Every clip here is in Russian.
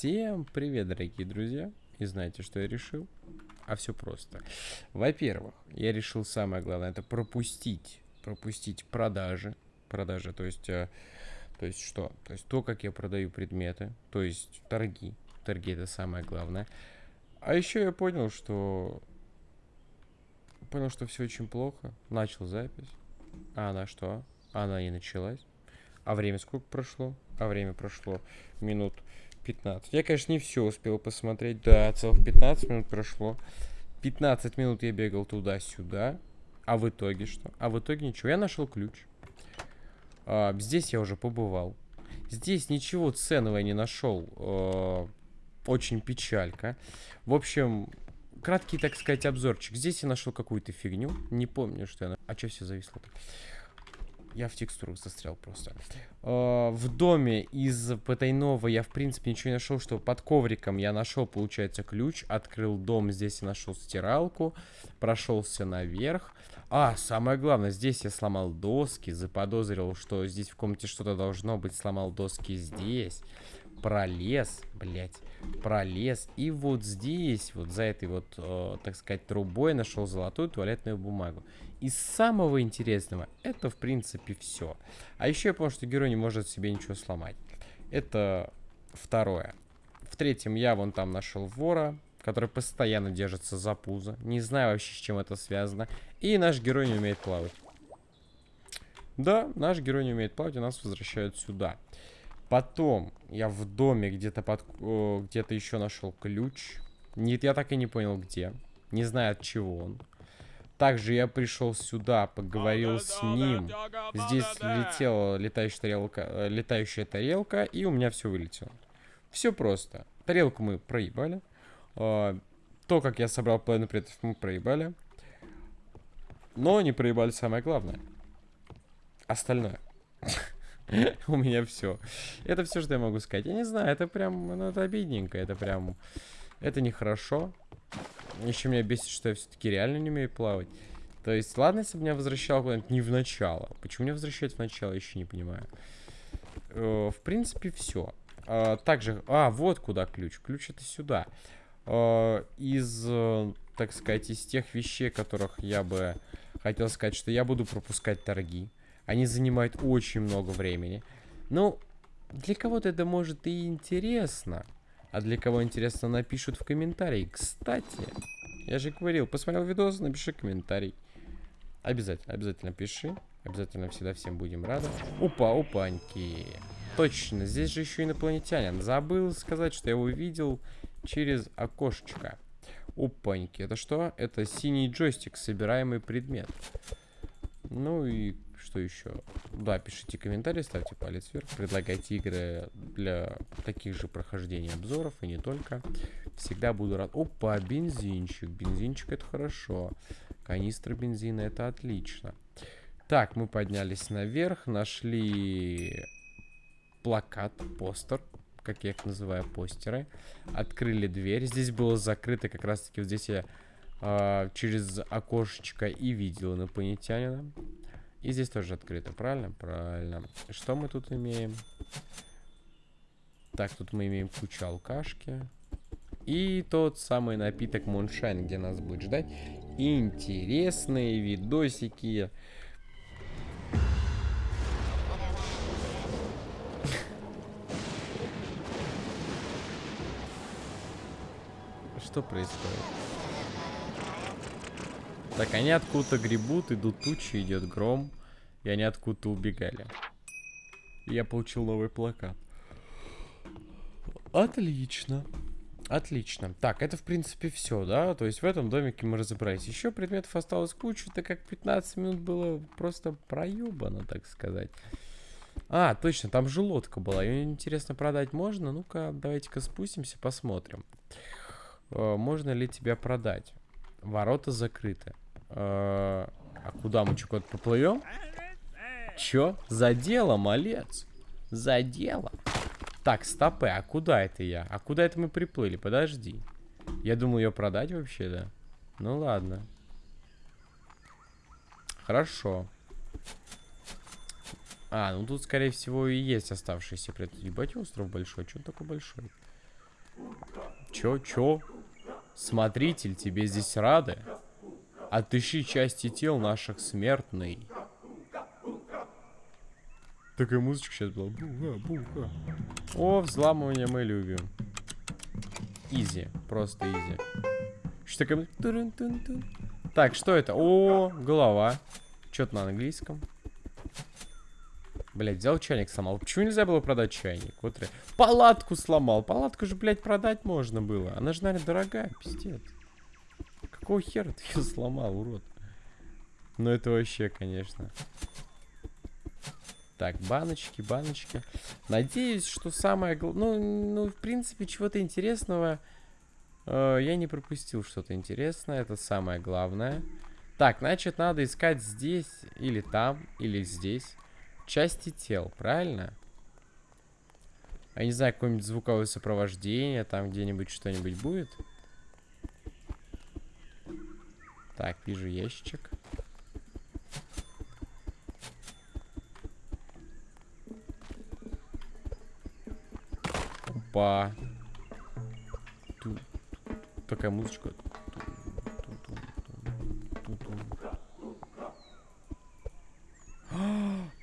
Всем привет, дорогие друзья! И знаете, что я решил? А все просто. Во-первых, я решил самое главное, это пропустить, пропустить продажи. Продажи, то есть, э, то есть что? То есть то, как я продаю предметы, то есть торги. Торги это самое главное. А еще я понял, что... Понял, что все очень плохо. Начал запись. А она что? Она не началась. А время сколько прошло? А время прошло минут 15. Я, конечно, не все успел посмотреть. Да, целых 15 минут прошло. 15 минут я бегал туда-сюда. А в итоге что? А в итоге ничего. Я нашел ключ. А, здесь я уже побывал. Здесь ничего ценного я не нашел. А, очень печалька. В общем, краткий, так сказать, обзорчик. Здесь я нашел какую-то фигню. Не помню, что я... А что все зависло -то? Я в текстуру застрял просто. Э, в доме из потайного я, в принципе, ничего не нашел, что под ковриком я нашел, получается, ключ. Открыл дом, здесь я нашел стиралку. Прошелся наверх. А, самое главное, здесь я сломал доски. Заподозрил, что здесь в комнате что-то должно быть. Сломал доски здесь. Пролез, блять, пролез. И вот здесь, вот за этой вот, э, так сказать, трубой нашел золотую туалетную бумагу. Из самого интересного, это в принципе все. А еще я понял, что герой не может себе ничего сломать. Это второе. В третьем я вон там нашел вора, который постоянно держится за пузо. Не знаю вообще, с чем это связано. И наш герой не умеет плавать. Да, наш герой не умеет плавать, и нас возвращают сюда. Потом я в доме где-то под... где-то еще нашел ключ. Нет, я так и не понял, где. Не знаю, от чего он. Также я пришел сюда, поговорил с ним. Здесь летела летающая тарелка, э, летающая тарелка, и у меня все вылетело. Все просто. Тарелку мы проебали. Э, то, как я собрал половину предметов, мы проебали. Но не проебали самое главное. Остальное. У меня все. Это все, что я могу сказать. Я не знаю, это прям, ну, это обидненько. Это прям, это нехорошо. Еще меня бесит, что я все-таки реально не умею плавать. То есть, ладно, если бы меня возвращал куда-нибудь не в начало. Почему меня возвращать в начало, еще не понимаю. Э, в принципе, все. Э, также... А, вот куда ключ. Ключ это сюда. Э, из, так сказать, из тех вещей, которых я бы хотел сказать, что я буду пропускать торги. Они занимают очень много времени. Ну, для кого-то это может и интересно. А для кого интересно, напишут в комментарии. Кстати, я же говорил, посмотрел видос, напиши комментарий. Обязательно, обязательно пиши. Обязательно всегда всем будем рады. Опа, опаньки. Точно, здесь же еще инопланетянин. Забыл сказать, что я его видел через окошечко. Опаньки. Это что? Это синий джойстик, собираемый предмет. Ну и что еще? Да, пишите комментарии, ставьте палец вверх, предлагайте игры для таких же прохождений обзоров и не только. Всегда буду рад. Опа, бензинчик. Бензинчик это хорошо. Канистра бензина это отлично. Так, мы поднялись наверх, нашли плакат, постер, как я их называю, постеры. Открыли дверь. Здесь было закрыто, как раз таки вот здесь я э, через окошечко и видел инопланетянина. И здесь тоже открыто, правильно? Правильно. Что мы тут имеем? Так, тут мы имеем кучу алкашки. И тот самый напиток Муншайн, где нас будет ждать интересные видосики. Что происходит? Так, они откуда-то гребут, идут тучи, идет гром. И они откуда-то убегали. И я получил новый плакат. Отлично. Отлично. Так, это в принципе все, да? То есть в этом домике мы разобрались. Еще предметов осталось кучу, так как 15 минут было просто проебано, так сказать. А, точно, там же лодка была. Ее интересно продать можно? Ну-ка, давайте-ка спустимся, посмотрим. Э, можно ли тебя продать? Ворота закрыты. Э, а куда мы, куда поплывем? Чё? За дело, малец. За дело. Так, стопы, а куда это я? А куда это мы приплыли? Подожди. Я думал ее продать вообще, да? Ну ладно. Хорошо. А, ну тут, скорее всего, и есть оставшиеся предметы. Ебать, остров большой. Он такой большой? Чё, чё? Смотритель, тебе здесь рады? Отыщи части тел наших смертный. Такая музычка сейчас была. Буха, буха. О, взламывание мы любим. Изи, просто изи. Что такое? Так, что это? О, голова. Что-то на английском. Блять, взял чайник сломал. Почему нельзя было продать чайник? Вот Палатку сломал. Палатку же, блядь, продать можно было. Она же, наверное, дорогая, пиздец. Какого хера ты ее сломал, урод? Ну это вообще, конечно. Так, баночки, баночки. Надеюсь, что самое... Ну, ну, в принципе, чего-то интересного э, я не пропустил что-то интересное. Это самое главное. Так, значит, надо искать здесь, или там, или здесь части тел, правильно? Я не знаю, какое-нибудь звуковое сопровождение, там где-нибудь что-нибудь будет. Так, вижу ящичек. Опа. Тут такая музычка.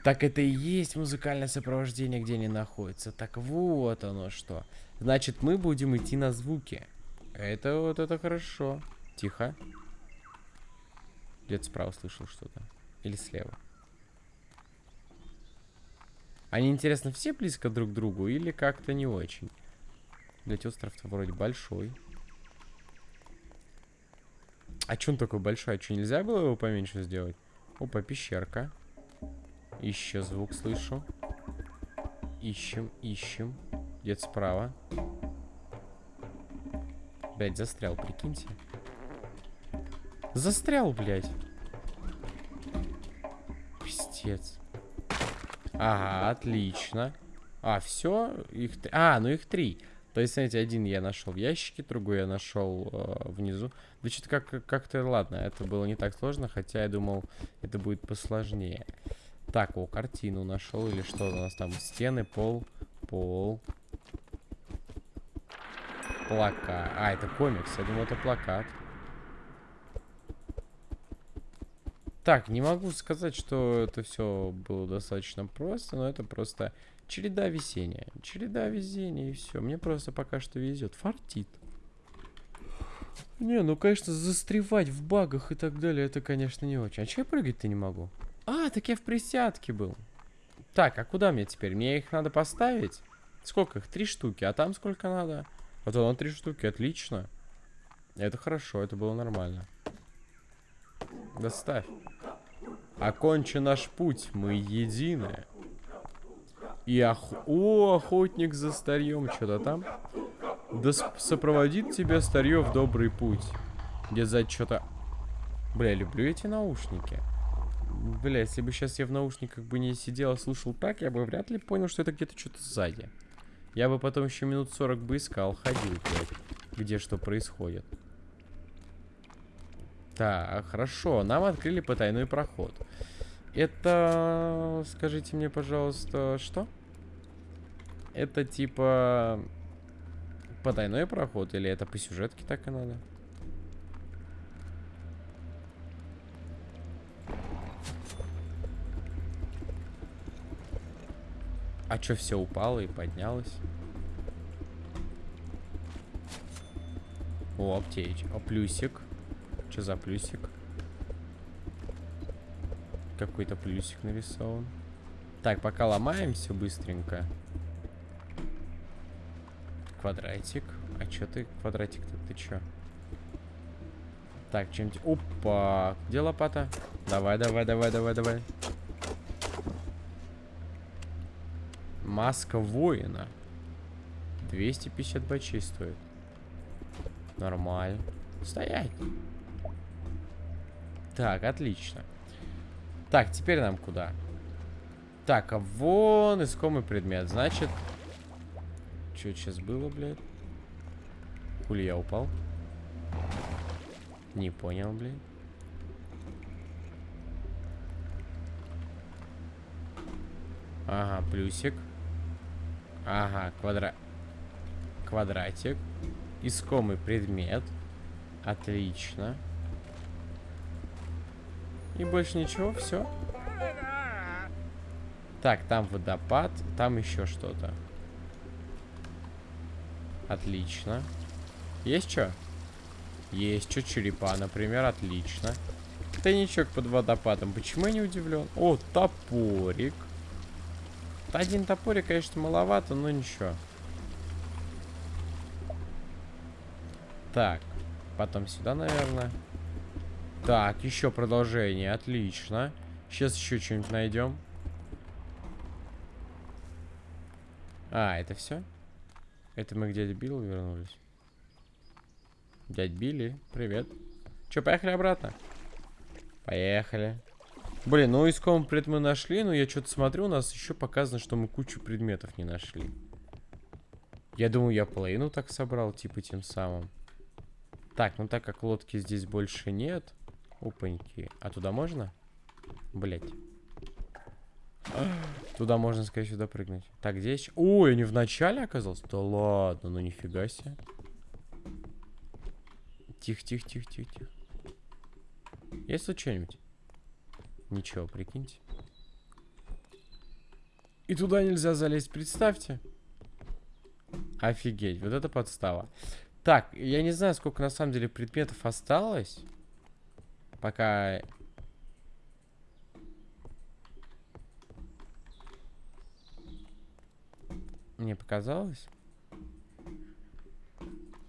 Так это и есть музыкальное сопровождение, где они находятся. Так вот оно что. Значит, мы будем идти на звуки. Это вот это хорошо. Тихо. Где-то справа слышал что-то. Или слева. Они, интересно, все близко друг к другу или как-то не очень? Блять, остров-то вроде большой. А чё он такой большой? А чё, нельзя было его поменьше сделать? Опа, пещерка. Еще звук слышу. Ищем, ищем. Где-то справа. Блять, застрял, прикиньте. Застрял, блядь. Пиздец. Ага, отлично. А, все? Их... А, ну их три. То есть, смотрите, один я нашел в ящике, другой я нашел э, внизу. Да что-то как- как-то, ладно, это было не так сложно, хотя я думал, это будет посложнее. Так, о, картину нашел или что у нас там? Стены, пол, пол. Плакат. А, это комикс. Я думал, это плакат. Так, не могу сказать, что это все было достаточно просто, но это просто череда весения. Череда везения и все. Мне просто пока что везет. Фартит. Не, ну, конечно, застревать в багах и так далее, это, конечно, не очень. А че я прыгать-то не могу? А, так я в присядке был. Так, а куда мне теперь? Мне их надо поставить? Сколько их? Три штуки. А там сколько надо? Вот оно три штуки. Отлично. Это хорошо, это было нормально. Доставь. Окончен наш путь, мы едины. И ох... О, охотник за старьем, что-то там. Да сопроводит тебя старье в добрый путь. Где за что-то... Бля, люблю эти наушники. Бля, если бы сейчас я в наушниках бы не сидел, а слушал так, я бы вряд ли понял, что это где-то что-то сзади. Я бы потом еще минут 40 бы искал, ходил, блядь, где что происходит. Так, хорошо, нам открыли потайной проход. Это, скажите мне, пожалуйста, что? Это типа потайной проход или это по сюжетке так и надо? А что, все упало и поднялось? О, аптеч. О, плюсик. Что за плюсик? Какой-то плюсик нарисован. Так, пока ломаем все быстренько. Квадратик. А что ты, квадратик-то, ты чё? Так, чем-то... Опа! Где лопата? Давай, давай, давай, давай, давай. Маска воина. 250 бачей стоит. Нормально. Стоять. Так, отлично. Так, теперь нам куда? Так, а вон искомый предмет. Значит... Что сейчас было, блядь? Хули я упал? Не понял, блядь. Ага, плюсик. Ага, квадрат. квадратик. Искомый предмет. Отлично. И больше ничего, все. Так, там водопад, там еще что-то. Отлично. Есть что? Есть что, черепа, например, отлично. Тайничок под водопадом. Почему я не удивлен? О, топорик. Один топорик, конечно, маловато, но ничего. Так, потом сюда, наверное. Так, еще продолжение, отлично. Сейчас еще что-нибудь найдем. А, это все? Это мы к дяде Биллу вернулись? Дядь Билли, привет. Че, поехали обратно? Поехали. Блин, ну искомый предмет мы нашли, но я что-то смотрю, у нас еще показано, что мы кучу предметов не нашли. Я думаю, я половину так собрал, типа тем самым. Так, ну так как лодки здесь больше нет. Опаньки. А туда можно? Блять. Туда можно, скорее всего, прыгнуть. Так, здесь... Ой, не в начале оказался? Да ладно, ну нифига себе. Тихо, тихо, тихо, тихо, тихо. Есть тут что-нибудь? Ничего, прикиньте. И туда нельзя залезть, представьте. Офигеть, вот это подстава. Так, я не знаю, сколько на самом деле предметов осталось. Пока... Мне показалось?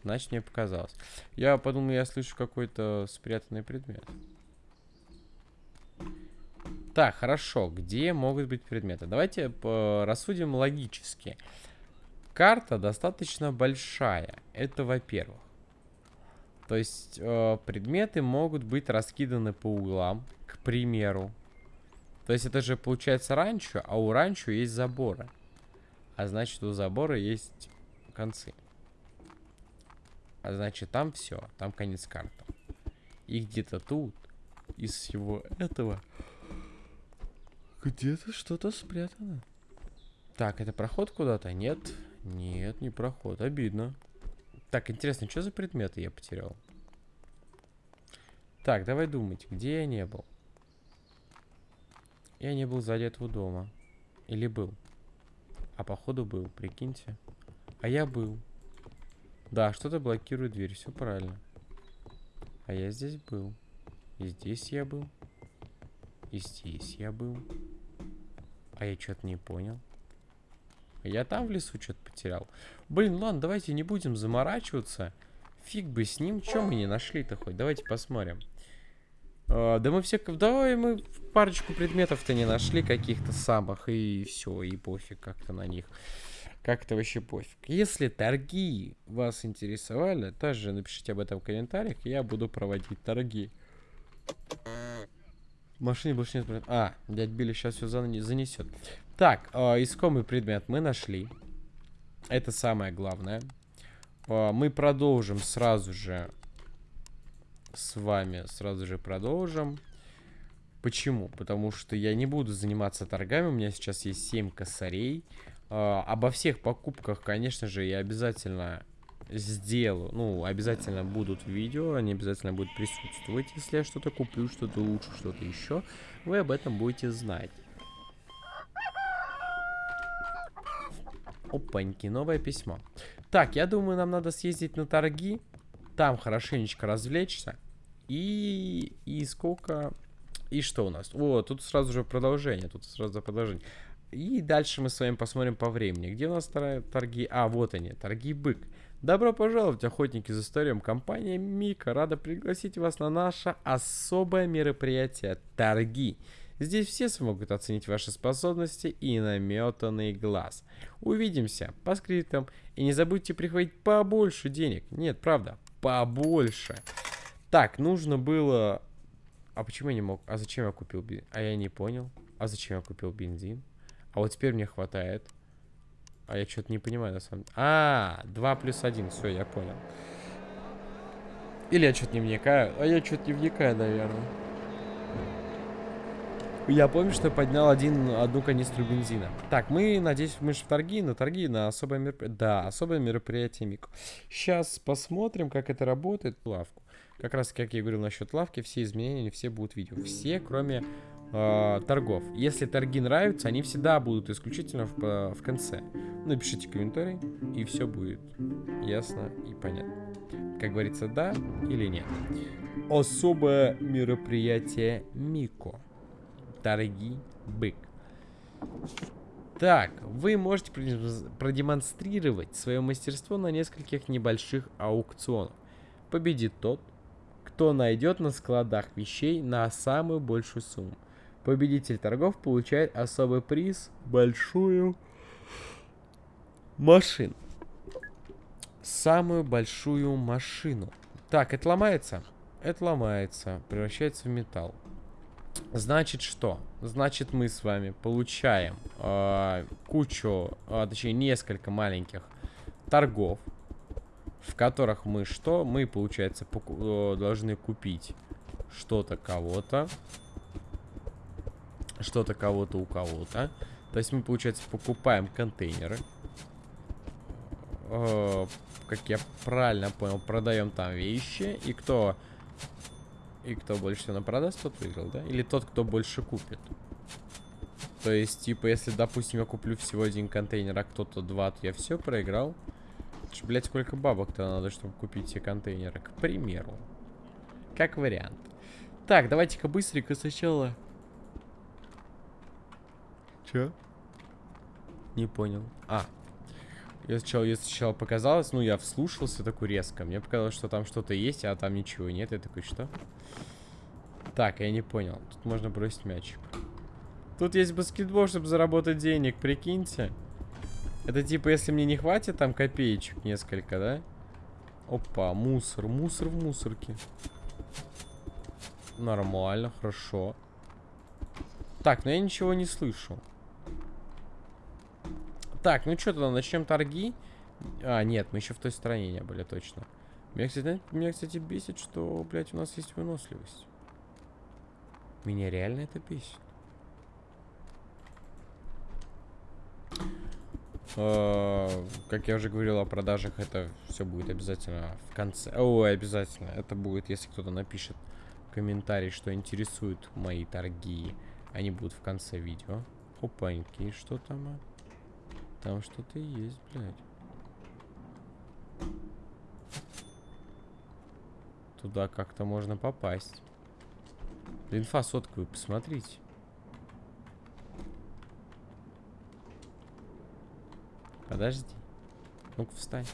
Значит, мне показалось. Я подумал, я слышу какой-то спрятанный предмет. Так, хорошо. Где могут быть предметы? Давайте рассудим логически. Карта достаточно большая. Это во-первых. То есть э, предметы могут быть раскиданы по углам, к примеру. То есть это же получается ранчо, а у ранчо есть заборы. А значит у забора есть концы. А значит, там все. Там конец карты. И где-то тут, из всего этого, где-то что-то спрятано. Так, это проход куда-то? Нет. Нет, не проход. Обидно. Так, интересно, что за предметы я потерял? Так, давай думать, где я не был? Я не был сзади этого дома. Или был? А походу был, прикиньте. А я был. Да, что-то блокирует дверь, все правильно. А я здесь был. И здесь я был. И здесь я был. А я что-то не понял. Я там в лесу что-то потерял. Блин, ладно, давайте не будем заморачиваться. Фиг бы с ним. Чем мы не нашли-то хоть? Давайте посмотрим. А, да мы все... Давай мы парочку предметов-то не нашли каких-то самых. И все, и пофиг как-то на них. Как-то вообще пофиг. Если торги вас интересовали, тоже напишите об этом в комментариях, я буду проводить торги. В машине больше нет... А, дядь Билли сейчас все занесет. Так, э, искомый предмет мы нашли. Это самое главное. Э, мы продолжим сразу же с вами. Сразу же продолжим. Почему? Потому что я не буду заниматься торгами. У меня сейчас есть 7 косарей. Э, обо всех покупках, конечно же, я обязательно сделаю, ну, обязательно будут видео, они обязательно будут присутствовать, если я что-то куплю, что-то лучше, что-то еще, вы об этом будете знать. Опаньки, новое письмо. Так, я думаю, нам надо съездить на торги, там хорошенечко развлечься, и, и сколько... И что у нас? О, тут сразу же продолжение, тут сразу продолжение. И дальше мы с вами посмотрим по времени. Где у нас торги? А, вот они, торги бык. Добро пожаловать, охотники за историем. Компания Мика рада пригласить вас на наше особое мероприятие «Торги». Здесь все смогут оценить ваши способности и наметанный глаз. Увидимся по скриптам. И не забудьте прихватить побольше денег. Нет, правда, побольше. Так, нужно было... А почему я не мог? А зачем я купил бензин? А я не понял. А зачем я купил бензин? А вот теперь мне хватает. А я что-то не понимаю, на самом деле. А, 2 плюс 1, все, я понял. Или я что-то не вникаю. А я что-то не вникаю, наверное. Я помню, что я поднял один, одну канистру бензина. Так, мы, надеюсь, мы же в торги, на торги, на особое мероприятие. Да, особое мероприятие Мико. Сейчас посмотрим, как это работает. Лавку. Как раз, как я говорил насчет лавки, все изменения, все будут видео. Все, кроме э, торгов. Если торги нравятся, они всегда будут исключительно в, э, в конце. Напишите комментарий, и все будет ясно и понятно. Как говорится, да или нет. Особое мероприятие Мико. Торги бык. Так, вы можете продемонстрировать свое мастерство на нескольких небольших аукционах. Победит тот, кто найдет на складах вещей на самую большую сумму. Победитель торгов получает особый приз – большую машину. Самую большую машину. Так, это ломается? Это ломается, превращается в металл. Значит что? Значит мы с вами получаем э, кучу, э, точнее несколько маленьких торгов, в которых мы что? Мы, получается, э, должны купить что-то кого-то, что-то кого-то у кого-то. То есть мы, получается, покупаем контейнеры. Э, как я правильно понял, продаем там вещи. И кто и кто больше всего продаст, тот выиграл, да? Или тот, кто больше купит. То есть, типа, если, допустим, я куплю всего один контейнер, а кто-то два, то я все проиграл. Ч, блядь, сколько бабок-то надо, чтобы купить все контейнеры? К примеру. Как вариант. Так, давайте-ка быстренько сначала... Чё? Не понял. А, я сначала, я сначала показалось, ну, я вслушался такой резко. Мне показалось, что там что-то есть, а там ничего нет. Я такой, что? Так, я не понял. Тут можно бросить мячик. Тут есть баскетбол, чтобы заработать денег, прикиньте. Это типа, если мне не хватит там копеечек несколько, да? Опа, мусор. Мусор в мусорке. Нормально, хорошо. Так, но я ничего не слышу. Так, ну что тогда, начнем торги? А, нет, мы еще в той стороне не были, точно. Меня, кстати, меня, кстати, бесит, что, блядь, у нас есть выносливость. Меня реально это бесит. Uh, как я уже говорил о продажах, это все будет обязательно в конце. Ой, обязательно. Это будет, если кто-то напишет комментарий, что интересуют мои торги. Они будут в конце видео. Опаньки, что там? Там что-то есть, блядь. Туда как-то можно попасть. Инфа сотка, вы посмотрите. Подожди. Ну-ка, встань.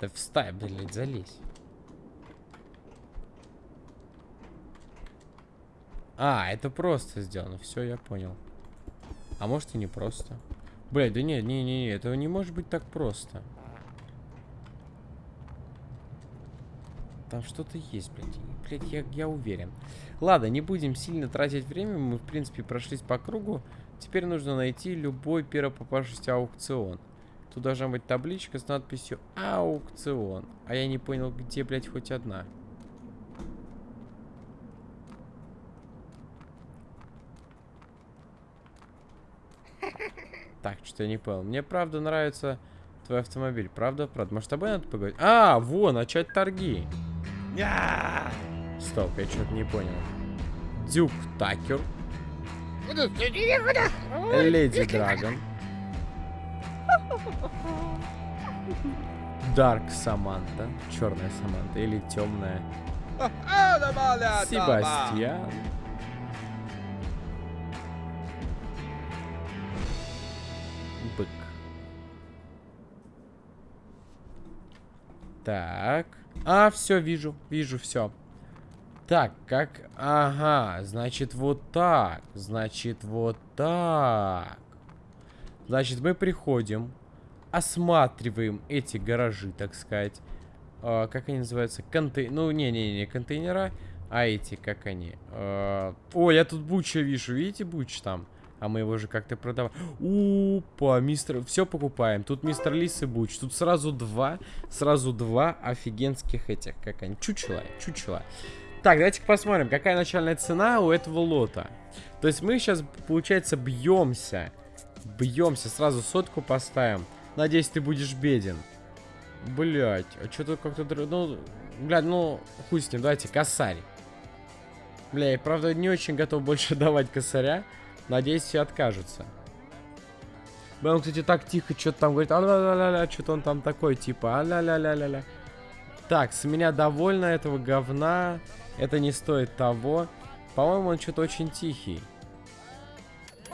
Да встань, блядь, залезь. А, это просто сделано. Все, я понял. А может и не просто. Блядь, да не, не, не, этого не может быть так просто. Там что-то есть, блядь. Блядь, я, я уверен. Ладно, не будем сильно тратить время. Мы, в принципе, прошлись по кругу. Теперь нужно найти любой первопопавшийся аукцион. Тут должна быть табличка с надписью «Аукцион». А я не понял, где, блядь, хоть одна. Так, что-то я не понял. Мне правда нравится твой автомобиль. Правда? Правда? Может, с тобой надо поговорить? А, во, начать торги. Стоп, я что-то не понял. Дюк Такер. Леди Драгон. Дарк Саманта. Черная Саманта. Или темная. Себастьян. Так. А, все, вижу, вижу, все. Так, как... Ага, значит, вот так. Значит, вот так. Значит, мы приходим, осматриваем эти гаражи, так сказать. А, как они называются? Контей... Ну, не-не-не, контейнера. А эти, как они? А... О, я тут Буча вижу. Видите, Буч там? А мы его же как-то продавали. Опа, мистер... Все покупаем. Тут мистер Лис и Буч. Тут сразу два, сразу два офигенских этих, как они, чучела, чучела. Так, давайте посмотрим, какая начальная цена у этого лота. То есть мы сейчас, получается, бьемся. Бьемся, сразу сотку поставим. Надеюсь, ты будешь беден. Блять, а что-то как-то... Ну, блядь, ну, хуй с ним, давайте, косарь. Бля, я, правда, не очень готов больше давать косаря. Надеюсь, все откажутся. Он, кстати, так тихо что-то там говорит. А-ля-ля-ля-ля, что-то он там такой, типа, а-ля-ля-ля-ля-ля. Так, с меня довольно этого говна. Это не стоит того. По-моему, он что-то очень тихий.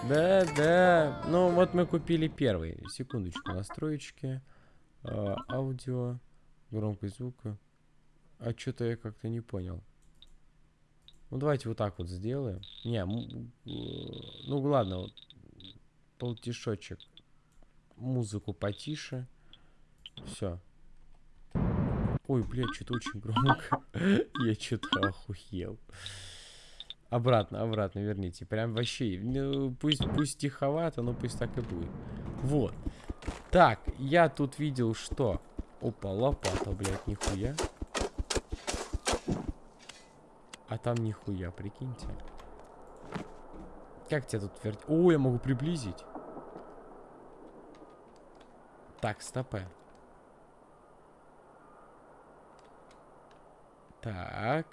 Да, да. Ну, вот мы купили первый. Секундочку, настроечки. А, аудио. Громкость звука. А что-то я как-то не понял. Ну, давайте вот так вот сделаем. Не, ну ладно, вот. Полтишочек. Музыку потише. Все. Ой, блядь, что-то очень громко. Я что-то охуел. Обратно, обратно верните. Прям вообще. Ну, пусть, пусть тиховато, но пусть так и будет. Вот. Так, я тут видел, что... Опа, лопата, блядь, нихуя. А там нихуя, прикиньте. Как тебя тут верть? О, я могу приблизить. Так, стопэ. Так.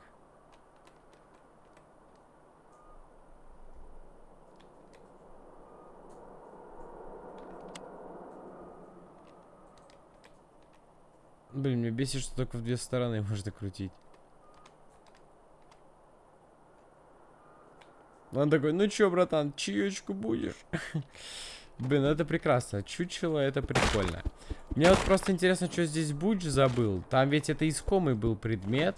Блин, мне бесит, что только в две стороны можно крутить. Он такой, ну чё, братан, чаечку будешь? Блин, ну это прекрасно. Чучело, это прикольно. Мне вот просто интересно, что здесь Буч забыл. Там ведь это искомый был предмет.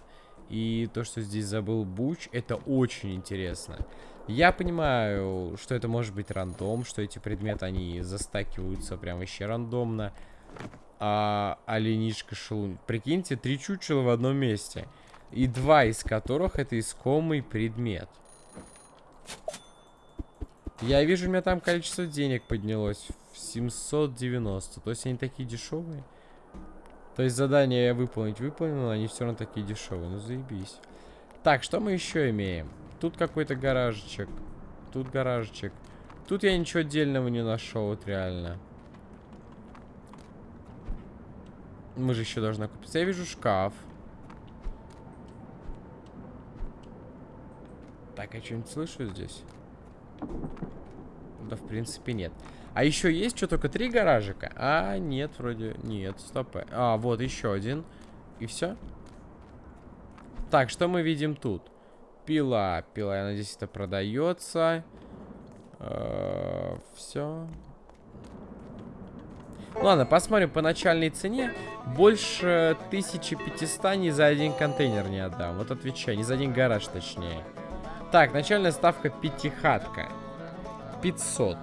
И то, что здесь забыл Буч, это очень интересно. Я понимаю, что это может быть рандом, что эти предметы, они застакиваются прям вообще рандомно. А оленишка шелун. Прикиньте, три чучела в одном месте. И два из которых это искомый предмет. Я вижу, у меня там количество денег поднялось в 790. То есть они такие дешевые. То есть задание я выполнить выполнил, они все равно такие дешевые. Ну заебись. Так, что мы еще имеем? Тут какой-то гаражечек. Тут гаражечек. Тут я ничего отдельного не нашел, вот реально. Мы же еще должны купить. Я вижу шкаф. Так, я что-нибудь слышу здесь? Да, в принципе, нет. А еще есть что, только три гаражика? А, нет, вроде... Нет, стоп. А, вот еще один. И все? Так, что мы видим тут? Пила. Пила, я надеюсь, это продается. Э, все. Ладно, посмотрим по начальной цене. Больше 1500 ни за один контейнер не отдам. Вот отвечаю, ни за один гараж точнее. Так, начальная ставка пятихатка. 500.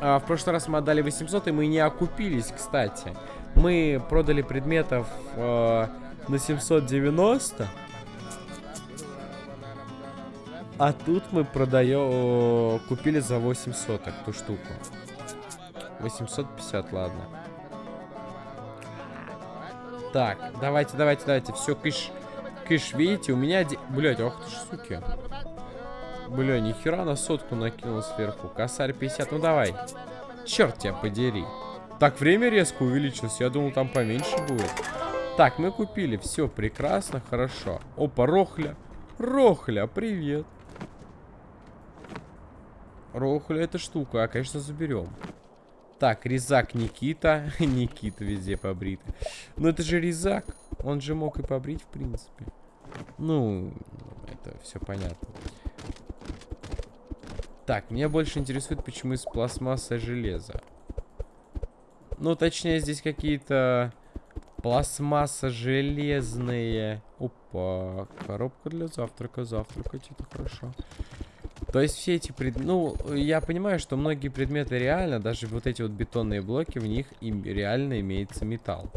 А, в прошлый раз мы отдали 800, и мы не окупились, кстати. Мы продали предметов э, на 790. А тут мы продаем... Купили за 800 ту штуку. 850, ладно. Так, давайте, давайте, давайте. Все, кыш. Кыш, видите, у меня... Блять, ох ты ж, суки. Бля, нихера на сотку накинул сверху. Косарь 50, ну давай. Черт тебя подери. Так, время резко увеличилось. Я думал, там поменьше будет. Так, мы купили. Все прекрасно, хорошо. Опа, Рохля. Рохля, привет. Рохля это штука, а, конечно, заберем. Так, резак Никита. Никита везде побрит. Но это же резак. Он же мог и побрить, в принципе. Ну, это все понятно. Так, меня больше интересует, почему из пластмасса железа. Ну, точнее, здесь какие-то пластмасса железные. Опа, коробка для завтрака. Завтракать это хорошо. То есть все эти пред... Ну, я понимаю, что многие предметы реально, даже вот эти вот бетонные блоки, в них им реально имеется металл.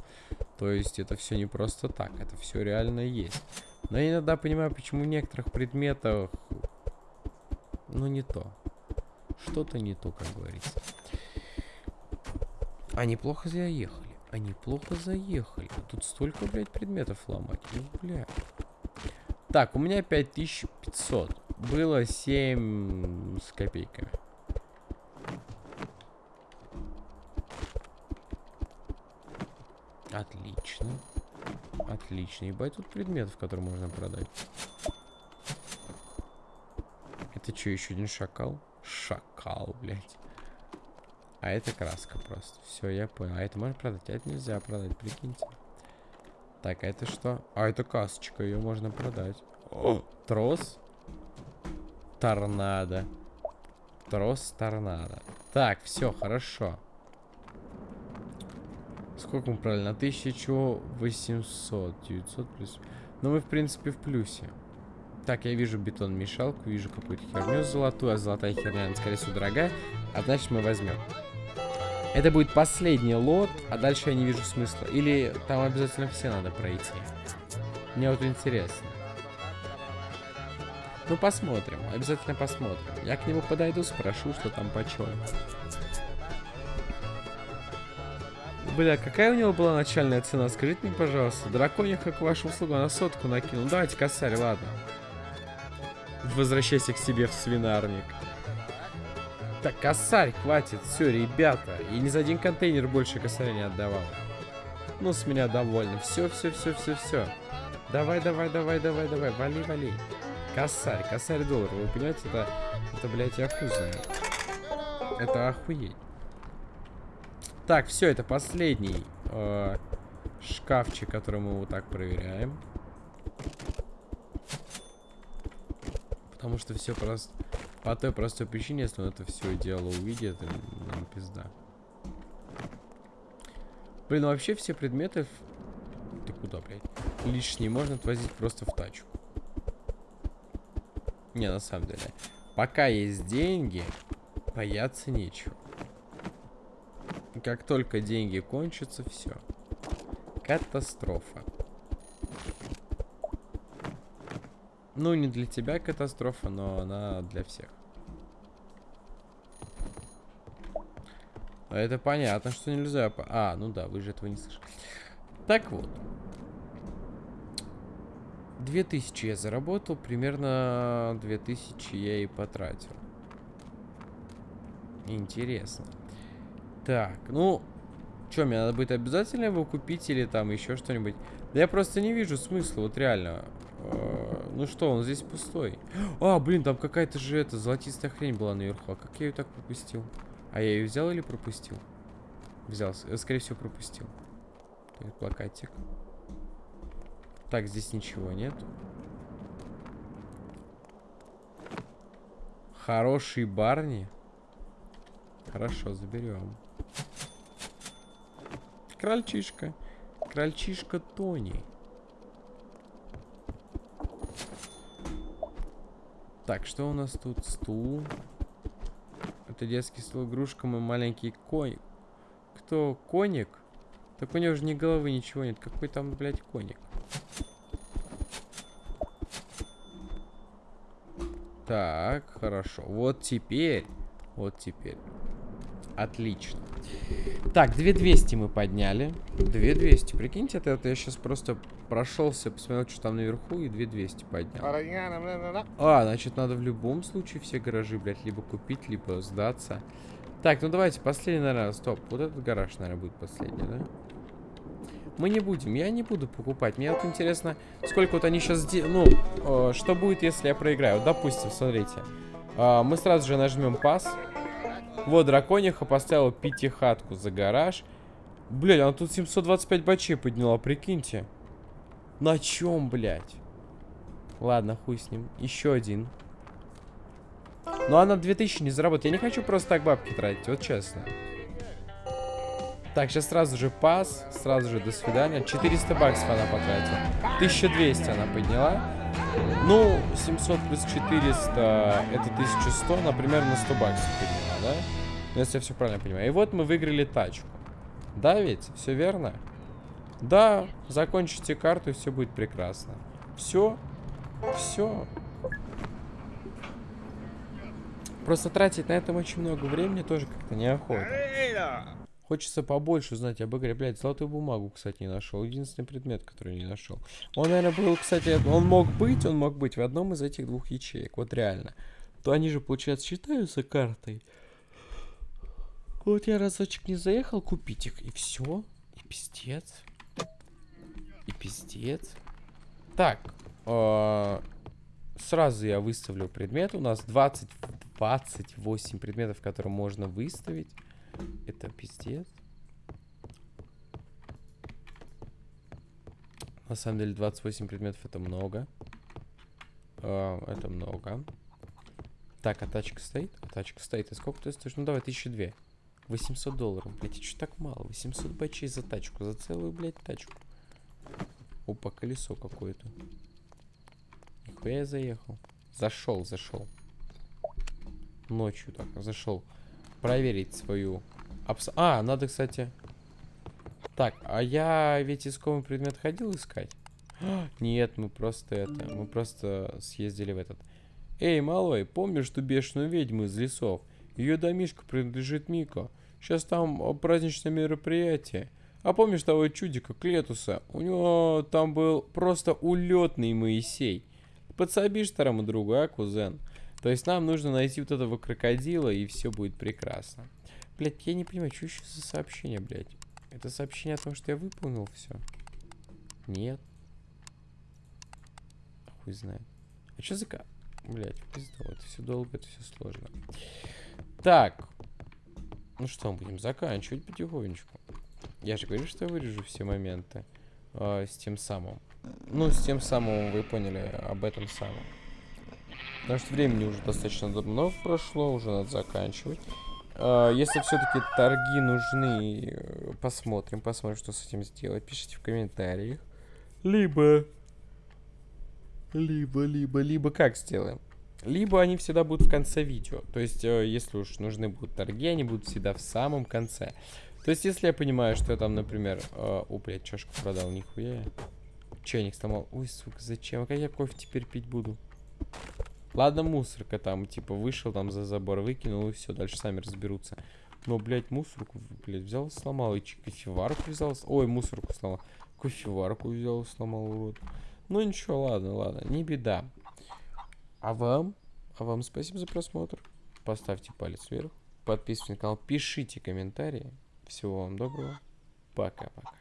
То есть это все не просто так, это все реально есть. Но я иногда понимаю, почему в некоторых предметах ну, не то. Что-то не то, как говорится. Они плохо заехали. Они плохо заехали. Тут столько, блядь, предметов ломать. Ну, бля. Так, у меня 5500. Было 7 с копейками. Отлично. Отлично. Ебать, тут предметов, которые можно продать. Это что, еще один шакал? Шакал, блядь. А это краска просто. Все, я понял. А это можно продать? А это нельзя продать, прикиньте. Так, а это что? А, это касочка, ее можно продать. О, трос. Торнадо. Трос торнадо. Так, все, хорошо. Сколько мы правильно? 1800. 900 плюс. Ну, мы, в принципе, в плюсе. Так, я вижу бетон-мешалку, вижу какую-то херню золотую, а золотая херня, скорее всего, дорогая. А значит, мы возьмем. Это будет последний лот, а дальше я не вижу смысла. Или там обязательно все надо пройти. Мне вот интересно. Ну, посмотрим. Обязательно посмотрим. Я к нему подойду, спрошу, что там почем. Бля, какая у него была начальная цена? Скажите мне, пожалуйста. Дракония, как вашу услугу, на сотку накинул. давайте, косарь, ладно. Возвращайся к себе в свинарник. Так, косарь, хватит. Все, ребята. И ни за один контейнер больше косаря не отдавал. Ну, с меня довольны. Все, все, все, все, все. Давай, давай, давай, давай, давай. Вали, вали. Косарь, косарь доллар. Вы понимаете, это, это блядь, я хуй знаю. Это охуеть. Так, все, это последний э, шкафчик, который мы вот так проверяем. Потому что все просто... По той простой причине, если он это все дело увидит, нам пизда. Блин, ну вообще все предметы... Ты куда, блядь? Лишние можно отвозить просто в тачку. Не, на самом деле. Пока есть деньги, бояться нечего. Как только деньги кончатся, все. Катастрофа. Ну, не для тебя катастрофа, но она для всех. А это понятно, что нельзя... А, ну да, вы же этого не слышали. Так вот. 2000 я заработал, примерно 2000 я и потратил. Интересно. Так, ну... Что, мне надо будет обязательно его купить или там еще что-нибудь? Да я просто не вижу смысла, вот реально. Ну что, он здесь пустой. А, блин, там какая-то же эта золотистая хрень была наверху. А как я ее так пропустил? А я ее взял или пропустил? Взял, э, скорее всего, пропустил. Так, плакатик. Так, здесь ничего нет. Хороший Барни. Хорошо, заберем. Крольчишка. Крольчишка Тони. Так, что у нас тут? Стул. Это детский стол игрушкам и маленький конь. Кто? Коник? Так у него же ни головы, ничего нет. Какой там, блядь, коник? Так, хорошо. Вот теперь. Вот теперь. Отлично. Так, 2200 мы подняли. 2200. Прикиньте, это, это я сейчас просто прошелся, посмотрел, что там наверху, и 2200 поднял. А, значит, надо в любом случае все гаражи, блядь, либо купить, либо сдаться. Так, ну давайте, последний, наверное, стоп. Вот этот гараж, наверное, будет последний, да? Мы не будем, я не буду покупать. Мне вот интересно, сколько вот они сейчас... Ну, э, что будет, если я проиграю? Вот, допустим, смотрите. Э, мы сразу же нажмем пас. Вот, дракониха поставила пятихатку за гараж. Блядь, она тут 725 бачей подняла, прикиньте. На чем, блядь? Ладно, хуй с ним. Еще один. Но она 2000 не заработает. Я не хочу просто так бабки тратить, вот честно. Так, сейчас сразу же пас. Сразу же до свидания. 400 баксов она потратила. 1200 она подняла. Ну, 700 плюс 400 это 1100. Например, на 100 баксов подняла, да? Ну, если я все правильно понимаю. И вот мы выиграли тачку. Да ведь? Все верно? Да, закончите карту, и все будет прекрасно. Все. Все. Просто тратить на этом очень много времени тоже как-то неохота. Хочется побольше узнать об игре. Блядь, золотую бумагу, кстати, не нашел. Единственный предмет, который не нашел. Он, наверное, был, кстати, он мог быть, он мог быть в одном из этих двух ячеек. Вот реально. То они же, получается, считаются картой. Вот я разочек не заехал купить их, и все. И пиздец. И пиздец. Так. Э сразу я выставлю предмет. У нас 20, 28 предметов, которые можно выставить. Это пиздец. На самом деле 28 предметов это много. Uh, это много. Так, а тачка стоит? А тачка стоит. И сколько ты стоишь? Ну давай, 1002. 800 долларов. Блять, что так мало? 800 бачей за тачку. За целую, блядь, тачку. Опа, колесо какое-то. Нихуя я заехал. Зашел, зашел. Ночью так, зашел проверить свою... Абс... А, надо, кстати... Так, а я ведь искомый предмет ходил искать? Нет, мы просто это... Мы просто съездили в этот... Эй, малой, помнишь ту бешеную ведьму из лесов? Ее домишка принадлежит Мико. Сейчас там праздничное мероприятие. А помнишь того чудика Клетуса? У него там был просто улетный Моисей. Подсобишь старому другу, а, кузен? То есть нам нужно найти вот этого крокодила, и все будет прекрасно. Блять, я не понимаю, что еще за сообщение, блядь? Это сообщение о том, что я выполнил все? Нет. Хуй знает. А что за... Блять, пизду, это все долго, это все сложно. Так. Ну что, мы будем заканчивать потихонечку. Я же говорю, что я вырежу все моменты э, с тем самым. Ну, с тем самым вы поняли об этом самом. Потому что времени уже достаточно много прошло, уже надо заканчивать. Uh, если все-таки торги нужны, э, посмотрим, посмотрим, что с этим сделать. Пишите в комментариях. Либо... Либо, либо, либо как сделаем? Либо они всегда будут в конце видео. То есть, э, если уж нужны будут торги, они будут всегда в самом конце. То есть, если я понимаю, что я там, например... Э, о, блядь, чашку продал, нихуя. Чайник сломал. Ой, сука, зачем? А как я кофе теперь пить буду? Ладно, мусорка там, типа, вышел там за забор, выкинул, и все, дальше сами разберутся. Но, блядь, мусорку, блядь, взял, сломал, и кофеварку взял, ой, мусорку сломал, кофеварку взял, сломал, урод. Ну, ничего, ладно, ладно, не беда. А вам, а вам спасибо за просмотр. Поставьте палец вверх, подписывайтесь на канал, пишите комментарии. Всего вам доброго. Пока-пока.